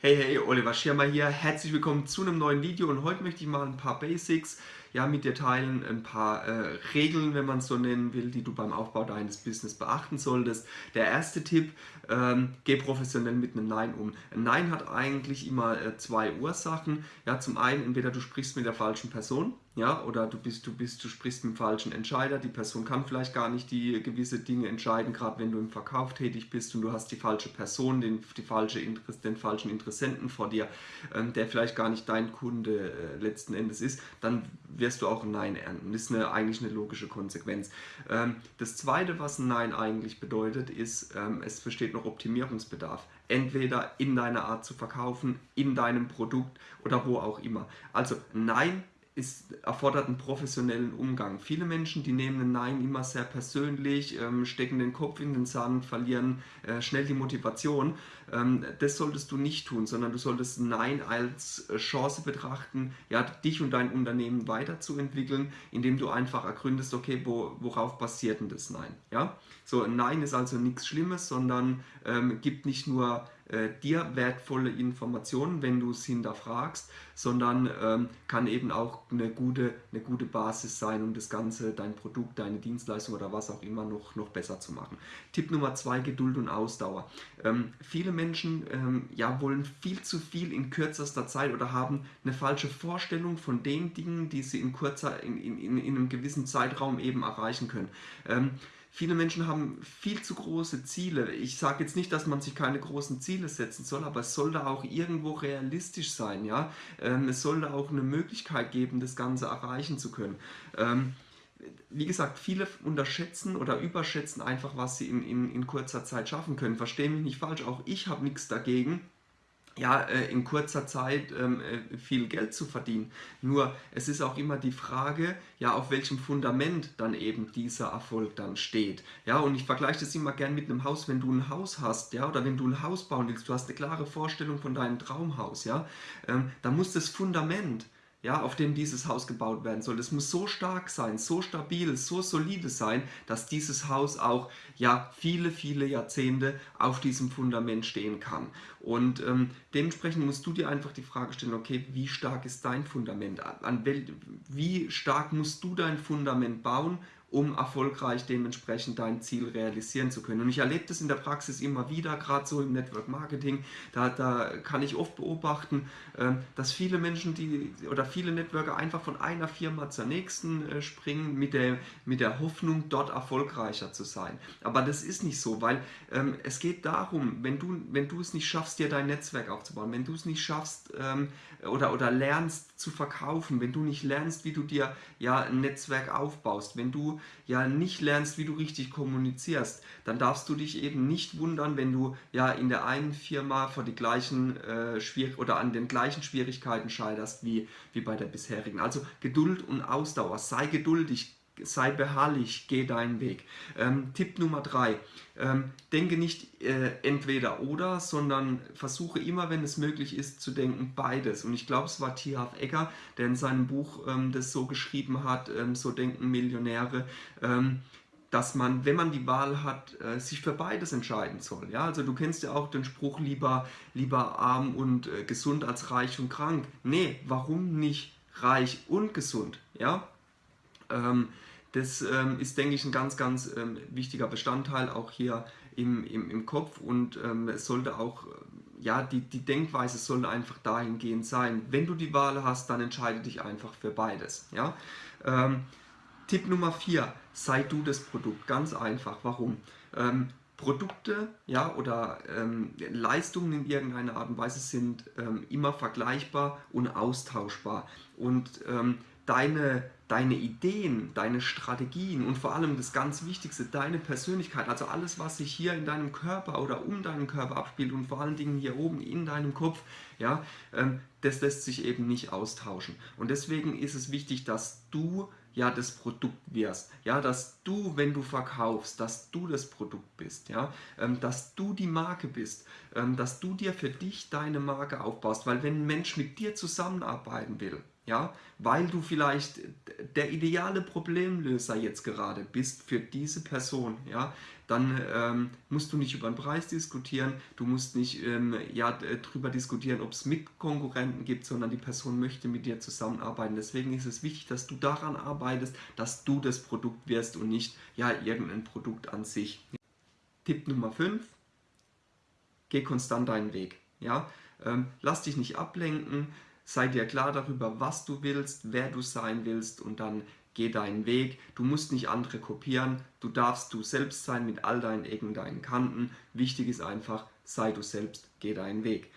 Hey, hey, Oliver Schirmer hier. Herzlich willkommen zu einem neuen Video und heute möchte ich mal ein paar Basics ja, mit dir teilen, ein paar äh, Regeln, wenn man es so nennen will, die du beim Aufbau deines Business beachten solltest. Der erste Tipp, ähm, geh professionell mit einem Nein um. Ein Nein hat eigentlich immer äh, zwei Ursachen. Ja, zum einen, entweder du sprichst mit der falschen Person, ja, oder du bist, du bist, du sprichst mit dem falschen Entscheider, die Person kann vielleicht gar nicht die gewisse Dinge entscheiden, gerade wenn du im Verkauf tätig bist und du hast die falsche Person, den, die falsche Interess, den falschen Interessenten vor dir, ähm, der vielleicht gar nicht dein Kunde äh, letzten Endes ist, dann wirst du auch ein Nein ernten. Das ist eine, eigentlich eine logische Konsequenz. Ähm, das zweite, was ein Nein eigentlich bedeutet, ist, ähm, es besteht noch Optimierungsbedarf entweder in deiner Art zu verkaufen, in deinem Produkt oder wo auch immer. Also Nein ist, erfordert einen professionellen Umgang. Viele Menschen, die nehmen ein Nein immer sehr persönlich, ähm, stecken den Kopf in den Sand, verlieren äh, schnell die Motivation. Ähm, das solltest du nicht tun, sondern du solltest Nein als äh, Chance betrachten, ja, dich und dein Unternehmen weiterzuentwickeln, indem du einfach ergründest, okay, wo, worauf basiert denn das Nein? Ja? So, ein Nein ist also nichts Schlimmes, sondern ähm, gibt nicht nur äh, dir wertvolle Informationen, wenn du es hinterfragst, sondern ähm, kann eben auch eine gute, eine gute Basis sein, um das Ganze, dein Produkt, deine Dienstleistung oder was auch immer noch, noch besser zu machen. Tipp Nummer zwei, Geduld und Ausdauer. Ähm, viele Menschen ähm, ja, wollen viel zu viel in kürzester Zeit oder haben eine falsche Vorstellung von den Dingen, die sie in kurzer, in, in, in, in einem gewissen Zeitraum eben erreichen können. Viele Menschen haben viel zu große Ziele. Ich sage jetzt nicht, dass man sich keine großen Ziele setzen soll, aber es sollte auch irgendwo realistisch sein. Ja? Ähm, es sollte auch eine Möglichkeit geben, das Ganze erreichen zu können. Ähm, wie gesagt, viele unterschätzen oder überschätzen einfach, was sie in, in, in kurzer Zeit schaffen können. Verstehe mich nicht falsch, auch ich habe nichts dagegen ja, äh, in kurzer Zeit ähm, äh, viel Geld zu verdienen. Nur es ist auch immer die Frage, ja, auf welchem Fundament dann eben dieser Erfolg dann steht. Ja, und ich vergleiche das immer gern mit einem Haus, wenn du ein Haus hast, ja, oder wenn du ein Haus bauen willst, du hast eine klare Vorstellung von deinem Traumhaus, ja, ähm, dann muss das Fundament ja, auf dem dieses Haus gebaut werden soll. Es muss so stark sein, so stabil, so solide sein, dass dieses Haus auch ja, viele, viele Jahrzehnte auf diesem Fundament stehen kann. Und ähm, dementsprechend musst du dir einfach die Frage stellen, okay, wie stark ist dein Fundament? An wie stark musst du dein Fundament bauen, um erfolgreich dementsprechend dein Ziel realisieren zu können. Und ich erlebe das in der Praxis immer wieder, gerade so im Network Marketing, da, da kann ich oft beobachten, ähm, dass viele Menschen die oder viele Networker einfach von einer Firma zur nächsten äh, springen mit der, mit der Hoffnung, dort erfolgreicher zu sein. Aber das ist nicht so, weil ähm, es geht darum, wenn du, wenn du es nicht schaffst, dir dein Netzwerk aufzubauen, wenn du es nicht schaffst ähm, oder, oder lernst zu verkaufen, wenn du nicht lernst, wie du dir ja ein Netzwerk aufbaust, wenn du ja nicht lernst, wie du richtig kommunizierst, dann darfst du dich eben nicht wundern, wenn du ja in der einen Firma vor die gleichen äh, Schwier oder an den gleichen Schwierigkeiten scheiterst wie, wie bei der bisherigen. Also Geduld und Ausdauer, sei geduldig, sei beharrlich, geh deinen Weg. Ähm, Tipp Nummer drei, ähm, denke nicht äh, entweder oder, sondern versuche immer, wenn es möglich ist, zu denken beides. Und ich glaube, es war T. Half Ecker, der in seinem Buch ähm, das so geschrieben hat, ähm, so denken Millionäre, ähm, dass man, wenn man die Wahl hat, äh, sich für beides entscheiden soll. Ja, also du kennst ja auch den Spruch, lieber, lieber arm und äh, gesund als reich und krank. Nee, warum nicht reich und gesund? Ja, das ähm, ist, denke ich, ein ganz, ganz ähm, wichtiger Bestandteil auch hier im, im, im Kopf und ähm, es sollte auch, äh, ja, die, die Denkweise sollte einfach dahingehend sein. Wenn du die Wahl hast, dann entscheide dich einfach für beides. Ja? Ähm, Tipp Nummer 4, sei du das Produkt. Ganz einfach. Warum? Ähm, Produkte ja, oder ähm, Leistungen in irgendeiner Art und Weise sind ähm, immer vergleichbar und austauschbar. Und ähm, deine, deine Ideen, deine Strategien und vor allem das ganz Wichtigste, deine Persönlichkeit, also alles, was sich hier in deinem Körper oder um deinen Körper abspielt und vor allen Dingen hier oben in deinem Kopf, ja, ähm, das lässt sich eben nicht austauschen. Und deswegen ist es wichtig, dass du ja das Produkt wirst, ja, dass du, wenn du verkaufst, dass du das Produkt bist, ja, ähm, dass du die Marke bist, ähm, dass du dir für dich deine Marke aufbaust, weil wenn ein Mensch mit dir zusammenarbeiten will, ja, weil du vielleicht der ideale Problemlöser jetzt gerade bist für diese Person, ja, dann ähm, musst du nicht über den Preis diskutieren, du musst nicht ähm, ja, darüber diskutieren, ob es Mitkonkurrenten gibt, sondern die Person möchte mit dir zusammenarbeiten. Deswegen ist es wichtig, dass du daran arbeitest, dass du das Produkt wirst und nicht ja, irgendein Produkt an sich. Tipp Nummer 5, geh konstant deinen Weg. Ja? Ähm, lass dich nicht ablenken, sei dir klar darüber, was du willst, wer du sein willst und dann geh deinen Weg. Du musst nicht andere kopieren, du darfst du selbst sein mit all deinen Ecken, deinen Kanten. Wichtig ist einfach, sei du selbst, geh deinen Weg.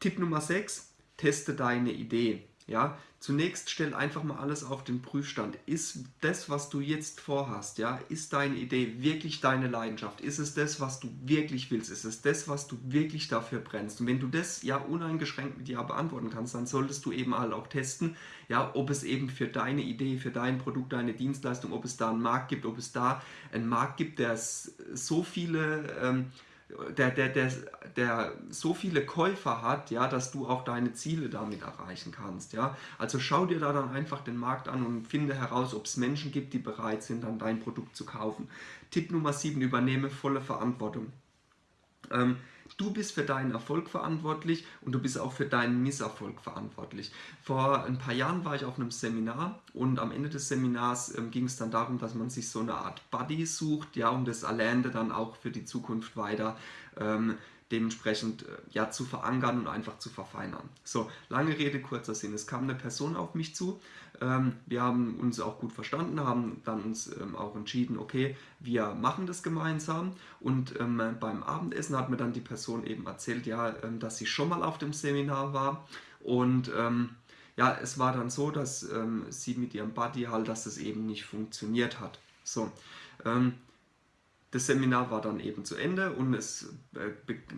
Tipp Nummer 6, teste deine Idee. Ja, zunächst stell einfach mal alles auf den Prüfstand. Ist das, was du jetzt vorhast, ja, ist deine Idee wirklich deine Leidenschaft? Ist es das, was du wirklich willst? Ist es das, was du wirklich dafür brennst? Und wenn du das ja uneingeschränkt mit Ja beantworten kannst, dann solltest du eben halt auch testen, ja, ob es eben für deine Idee, für dein Produkt, deine Dienstleistung, ob es da einen Markt gibt, ob es da einen Markt gibt, der so viele ähm, der, der, der, der so viele Käufer hat, ja, dass du auch deine Ziele damit erreichen kannst. Ja. Also schau dir da dann einfach den Markt an und finde heraus, ob es Menschen gibt, die bereit sind, dann dein Produkt zu kaufen. Tipp Nummer 7, übernehme volle Verantwortung. Ähm, Du bist für deinen Erfolg verantwortlich und du bist auch für deinen Misserfolg verantwortlich. Vor ein paar Jahren war ich auf einem Seminar und am Ende des Seminars ähm, ging es dann darum, dass man sich so eine Art Buddy sucht, ja, um das Erlernte dann auch für die Zukunft weiter ähm, dementsprechend äh, ja, zu verankern und einfach zu verfeinern. So, lange Rede, kurzer Sinn. Es kam eine Person auf mich zu, ähm, wir haben uns auch gut verstanden, haben dann uns ähm, auch entschieden, okay, wir machen das gemeinsam und ähm, beim Abendessen hat mir dann die Person eben erzählt, ja, ähm, dass sie schon mal auf dem Seminar war und ähm, ja, es war dann so, dass ähm, sie mit ihrem Buddy halt, dass das eben nicht funktioniert hat. So, das Seminar war dann eben zu Ende und es äh,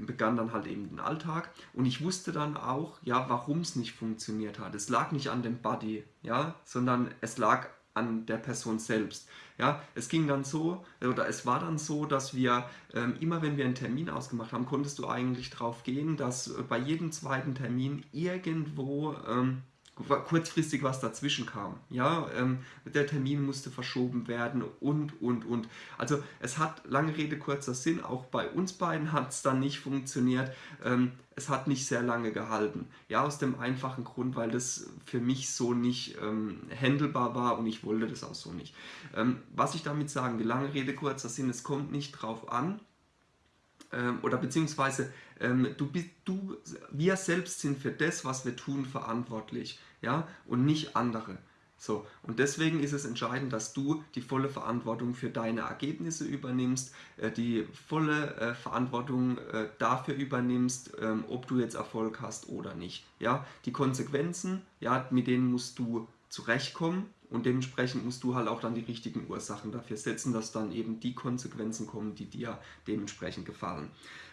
begann dann halt eben den Alltag und ich wusste dann auch, ja, warum es nicht funktioniert hat. Es lag nicht an dem Buddy, ja, sondern es lag an der Person selbst. Ja, es ging dann so, oder es war dann so, dass wir ähm, immer, wenn wir einen Termin ausgemacht haben, konntest du eigentlich darauf gehen, dass äh, bei jedem zweiten Termin irgendwo ähm, kurzfristig was dazwischen kam. Ja, ähm, der Termin musste verschoben werden und, und, und. Also es hat, lange Rede, kurzer Sinn, auch bei uns beiden hat es dann nicht funktioniert. Ähm, es hat nicht sehr lange gehalten. Ja, aus dem einfachen Grund, weil das für mich so nicht ähm, handelbar war und ich wollte das auch so nicht. Ähm, was ich damit sagen will, lange Rede, kurzer Sinn, es kommt nicht drauf an, ähm, oder beziehungsweise ähm, du du, wir selbst sind für das, was wir tun, verantwortlich, ja, und nicht andere. So, und deswegen ist es entscheidend, dass du die volle Verantwortung für deine Ergebnisse übernimmst, äh, die volle äh, Verantwortung äh, dafür übernimmst, ähm, ob du jetzt Erfolg hast oder nicht. Ja, die Konsequenzen, ja, mit denen musst du zurechtkommen und dementsprechend musst du halt auch dann die richtigen Ursachen dafür setzen, dass dann eben die Konsequenzen kommen, die dir dementsprechend gefallen.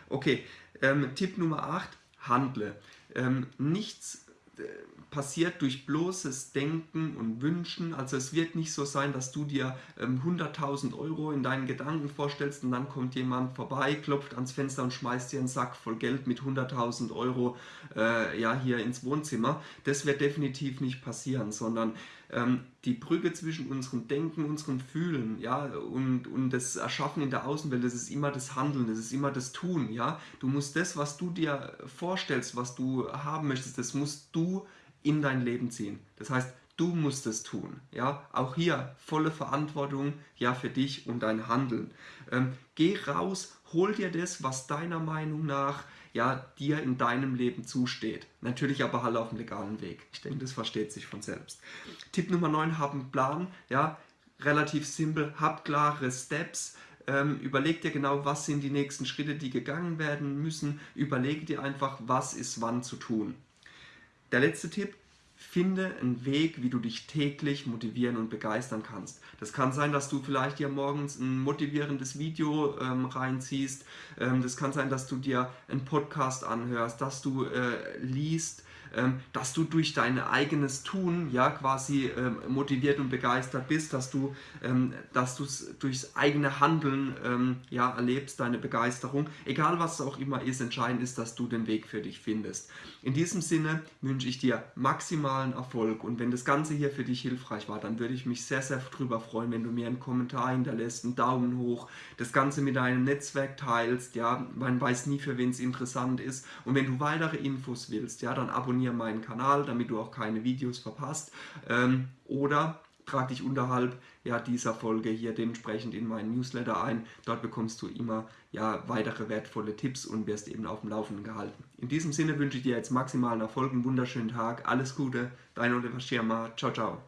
Okay, ähm, Tipp Nummer 8, handle. Ähm, nichts äh, passiert durch bloßes Denken und Wünschen. Also es wird nicht so sein, dass du dir ähm, 100.000 Euro in deinen Gedanken vorstellst und dann kommt jemand vorbei, klopft ans Fenster und schmeißt dir einen Sack voll Geld mit 100.000 Euro äh, ja, hier ins Wohnzimmer. Das wird definitiv nicht passieren, sondern ähm, die Brücke zwischen unserem Denken, unserem Fühlen ja, und, und das Erschaffen in der Außenwelt, das ist immer das Handeln, das ist immer das Tun. Ja? Du musst das, was du dir vorstellst, was du haben möchtest, das musst du in dein Leben ziehen. Das heißt, du musst es tun. Ja? Auch hier volle Verantwortung ja, für dich und dein Handeln. Ähm, geh raus, hol dir das, was deiner Meinung nach ja, dir in deinem Leben zusteht. Natürlich aber halt auf dem legalen Weg. Ich denke, das versteht sich von selbst. Tipp Nummer 9, hab einen Plan. Ja, relativ simpel, hab klare Steps. Ähm, überleg dir genau, was sind die nächsten Schritte, die gegangen werden müssen. Überlege dir einfach, was ist wann zu tun. Der letzte Tipp, finde einen Weg, wie du dich täglich motivieren und begeistern kannst. Das kann sein, dass du vielleicht dir morgens ein motivierendes Video ähm, reinziehst. Ähm, das kann sein, dass du dir einen Podcast anhörst, dass du äh, liest, dass du durch dein eigenes Tun ja quasi ähm, motiviert und begeistert bist, dass du ähm, dass du es durchs eigene Handeln ähm, ja erlebst, deine Begeisterung. Egal was es auch immer ist, entscheidend ist, dass du den Weg für dich findest. In diesem Sinne wünsche ich dir maximalen Erfolg und wenn das Ganze hier für dich hilfreich war, dann würde ich mich sehr, sehr darüber freuen, wenn du mir einen Kommentar hinterlässt, einen Daumen hoch, das Ganze mit deinem Netzwerk teilst, ja, man weiß nie, für wen es interessant ist und wenn du weitere Infos willst, ja, dann abonniere meinen Kanal, damit du auch keine Videos verpasst ähm, oder trag dich unterhalb ja, dieser Folge hier dementsprechend in meinen Newsletter ein. Dort bekommst du immer ja, weitere wertvolle Tipps und wirst eben auf dem Laufenden gehalten. In diesem Sinne wünsche ich dir jetzt maximalen Erfolg, einen wunderschönen Tag, alles Gute, dein Oliver Schirmer, ciao, ciao.